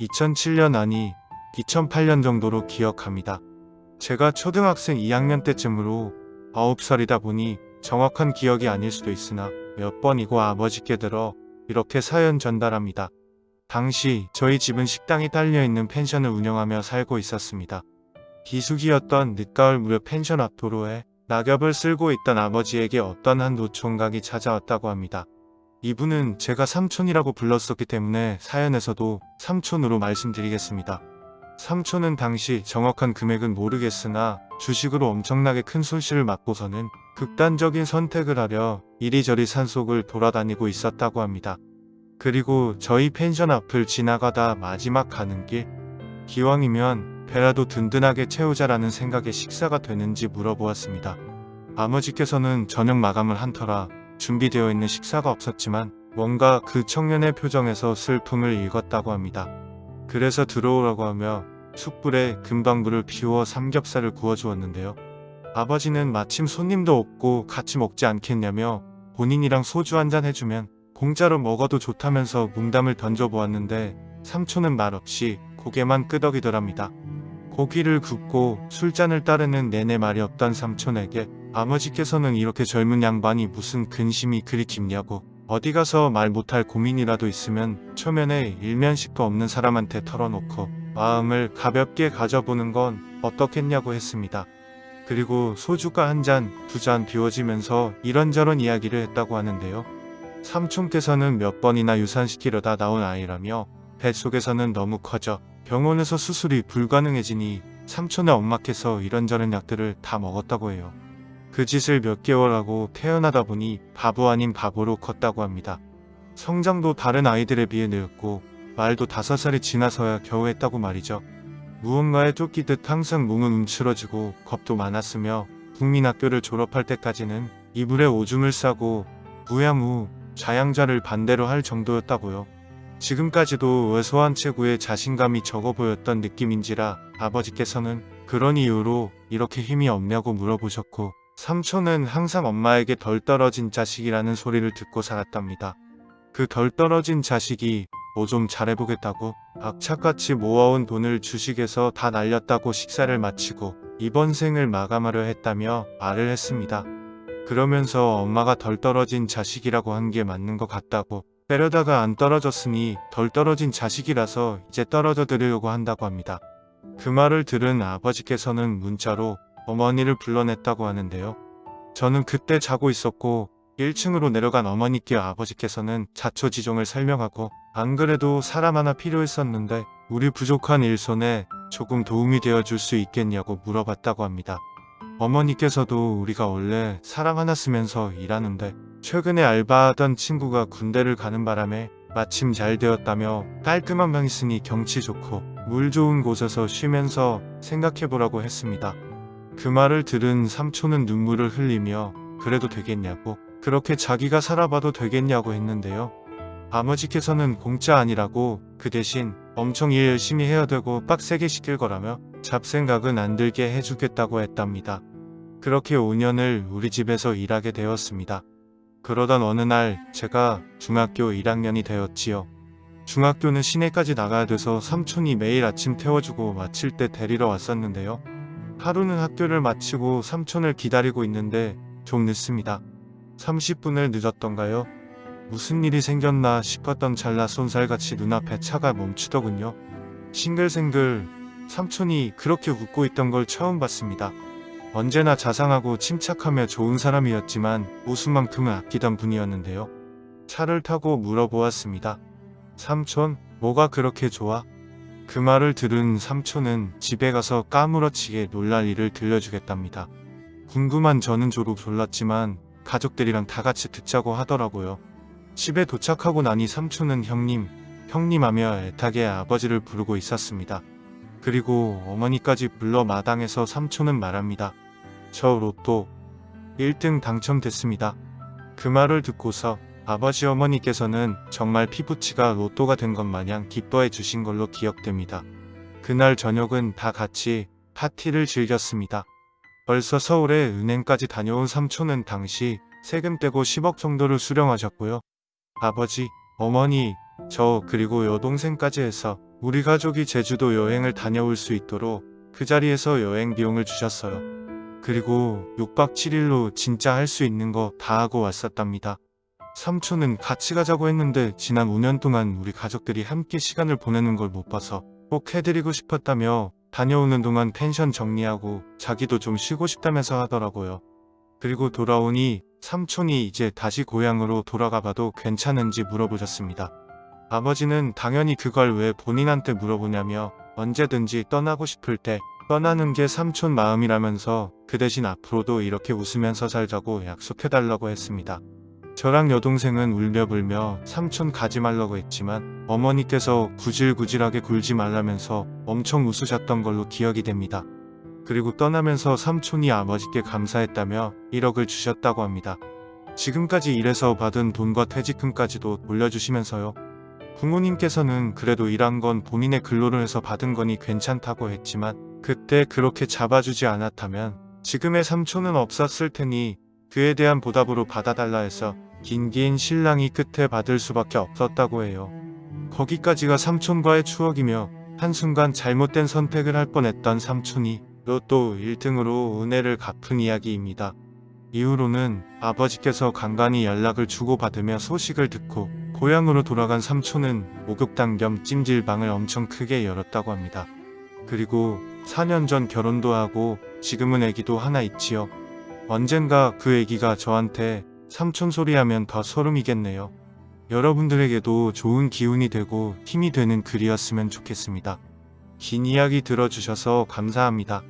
2007년 아니 2008년 정도로 기억합니다. 제가 초등학생 2학년 때쯤으로 9살이다 보니 정확한 기억이 아닐 수도 있으나 몇 번이고 아버지께 들어 이렇게 사연 전달합니다. 당시 저희 집은 식당이 딸려있는 펜션을 운영하며 살고 있었습니다. 기숙이었던 늦가을 무렵 펜션 앞 도로에 낙엽을 쓸고 있던 아버지에게 어떤 한 노총각이 찾아왔다고 합니다. 이분은 제가 삼촌이라고 불렀었기 때문에 사연에서도 삼촌으로 말씀드리겠습니다. 삼촌은 당시 정확한 금액은 모르겠으나 주식으로 엄청나게 큰 손실을 맞고서는 극단적인 선택을 하려 이리저리 산속을 돌아다니고 있었다고 합니다. 그리고 저희 펜션 앞을 지나가다 마지막 가는 길 기왕이면 배라도 든든하게 채우자라는 생각에 식사가 되는지 물어보았습니다. 아버지께서는 저녁 마감을 한 터라 준비되어 있는 식사가 없었지만 뭔가 그 청년의 표정에서 슬픔을 읽었다고 합니다. 그래서 들어오라고 하며 숯불에 금방불을 피워 삼겹살을 구워주었는데요. 아버지는 마침 손님도 없고 같이 먹지 않겠냐며 본인이랑 소주 한 잔 해주면 공짜로 먹어도 좋다면서 뭉담을 던져보았는데 삼촌은 말없이 고개만 끄덕이더랍니다. 고기를 굽고 술잔을 따르는 내내 말이 없던 삼촌에게 아버지께서는 이렇게 젊은 양반이 무슨 근심이 그리 깊냐고 어디 가서 말 못할 고민이라도 있으면 초면에 일면식도 없는 사람한테 털어놓고 마음을 가볍게 가져보는 건 어떻겠냐고 했습니다. 그리고 소주가 한 잔, 두 잔 비워지면서 이런저런 이야기를 했다고 하는데요. 삼촌께서는 몇 번이나 유산시키려다 나온 아이라며 뱃속에서는 너무 커져 병원에서 수술이 불가능해지니 삼촌의 엄마께서 이런저런 약들을 다 먹었다고 해요. 그 짓을 몇 개월 하고 태어나다 보니 바보 아닌 바보로 컸다고 합니다. 성장도 다른 아이들에 비해 늦었고 말도 다섯 살이 지나서야 겨우 했다고 말이죠. 무언가에 쫓기듯 항상 몸은 움츠러지고 겁도 많았으며 국민학교를 졸업할 때까지는 이불에 오줌을 싸고 무야무 자양자를 반대로 할 정도였다고요. 지금까지도 왜소한 체구에 자신감이 적어 보였던 느낌인지라 아버지께서는 그런 이유로 이렇게 힘이 없냐고 물어보셨고 삼촌은 항상 엄마에게 덜 떨어진 자식이라는 소리를 듣고 살았답니다. 그 덜 떨어진 자식이 뭐 좀 잘해보겠다고 악착같이 모아온 돈을 주식에서 다 날렸다고 식사를 마치고 이번 생을 마감하려 했다며 말을 했습니다. 그러면서 엄마가 덜 떨어진 자식이라고 한 게 맞는 것 같다고 빼려다가 안 떨어졌으니 덜 떨어진 자식이라서 이제 떨어져 드리려고 한다고 합니다. 그 말을 들은 아버지께서는 문자로 어머니를 불러냈다고 하는데요. 저는 그때 자고 있었고 1층으로 내려간 어머니께 아버지께서는 자초지종을 설명하고 안 그래도 사람 하나 필요했었는데 우리 부족한 일손에 조금 도움이 되어 줄 수 있겠냐고 물어봤다고 합니다. 어머니께서도 우리가 원래 사람 하나 쓰면서 일하는데 최근에 알바하던 친구가 군대를 가는 바람에 마침 잘 되었다며 깔끔한 방 있으니 경치 좋고 물 좋은 곳에서 쉬면서 생각해보라고 했습니다. 그 말을 들은 삼촌은 눈물을 흘리며 그래도 되겠냐고 그렇게 자기가 살아봐도 되겠냐고 했는데요. 아버지께서는 공짜 아니라고 그 대신 엄청 일 열심히 해야 되고 빡세게 시킬 거라며 잡생각은 안 들게 해주겠다고 했답니다. 그렇게 5년을 우리 집에서 일하게 되었습니다. 그러던 어느 날 제가 중학교 1학년이 되었지요. 중학교는 시내까지 나가야 돼서 삼촌이 매일 아침 태워주고 마칠 때 데리러 왔었는데요. 하루는 학교를 마치고 삼촌을 기다리고 있는데 좀 늦습니다. 30분을 늦었던가요? 무슨 일이 생겼나 싶었던 찰나 쏜살같이 눈앞에 차가 멈추더군요. 싱글생글 삼촌이 그렇게 웃고 있던 걸 처음 봤습니다. 언제나 자상하고 침착하며 좋은 사람이었지만 웃음만큼은 아끼던 분이었는데요. 차를 타고 물어보았습니다. 삼촌, 뭐가 그렇게 좋아? 그 말을 들은 삼촌은 집에 가서 까무러치게 놀랄 일을 들려주겠답니다. 궁금한 저는 조록 졸랐지만 가족들이랑 다 같이 듣자고 하더라고요. 집에 도착하고 나니 삼촌은 형님, 형님 하며 애타게 아버지를 부르고 있었습니다. 그리고 어머니까지 불러 마당에서 삼촌은 말합니다. 저 로또 1등 당첨됐습니다. 그 말을 듣고서 아버지 어머니께서는 정말 피부치가 로또가 된 것 마냥 기뻐해 주신 걸로 기억됩니다. 그날 저녁은 다 같이 파티를 즐겼습니다. 벌써 서울에 은행까지 다녀온 삼촌은 당시 세금 떼고 10억 정도를 수령하셨고요. 아버지, 어머니, 저 그리고 여동생까지 해서 우리 가족이 제주도 여행을 다녀올 수 있도록 그 자리에서 여행 비용을 주셨어요. 그리고 6박 7일로 진짜 할 수 있는 거 다 하고 왔었답니다. 삼촌은 같이 가자고 했는데 지난 5년 동안 우리 가족들이 함께 시간을 보내는 걸 못 봐서 꼭 해드리고 싶었다며 다녀오는 동안 펜션 정리하고 자기도 좀 쉬고 싶다면서 하더라고요. 그리고 돌아오니 삼촌이 이제 다시 고향으로 돌아가 봐도 괜찮은지 물어보셨습니다. 아버지는 당연히 그걸 왜 본인한테 물어보냐며 언제든지 떠나고 싶을 때 떠나는 게 삼촌 마음이라면서 그 대신 앞으로도 이렇게 웃으면서 살자고 약속해달라고 했습니다. 저랑 여동생은 울며불며 삼촌 가지 말라고 했지만 어머니께서 구질구질하게 굴지 말라면서 엄청 웃으셨던 걸로 기억이 됩니다. 그리고 떠나면서 삼촌이 아버지께 감사했다며 1억을 주셨다고 합니다. 지금까지 일해서 받은 돈과 퇴직금까지도 돌려주시면서요. 부모님께서는 그래도 일한 건 본인의 근로를 해서 받은 거니 괜찮다고 했지만 그때 그렇게 잡아주지 않았다면 지금의 삼촌은 없었을 테니 그에 대한 보답으로 받아달라 해서 긴긴 신랑이 끝에 받을 수밖에 없었다고 해요. 거기까지가 삼촌과의 추억이며 한순간 잘못된 선택을 할 뻔했던 삼촌이 로또 1등으로 은혜를 갚은 이야기입니다. 이후로는 아버지께서 간간히 연락을 주고받으며 소식을 듣고 고향으로 돌아간 삼촌은 목욕탕 겸 찜질방을 엄청 크게 열었다고 합니다. 그리고 4년 전 결혼도 하고 지금은 애기도 하나 있지요. 언젠가 그 애기가 저한테 삼촌 소리하면 더 소름이겠네요. 여러분들에게도 좋은 기운이 되고 힘이 되는 글이었으면 좋겠습니다. 긴 이야기 들어주셔서 감사합니다.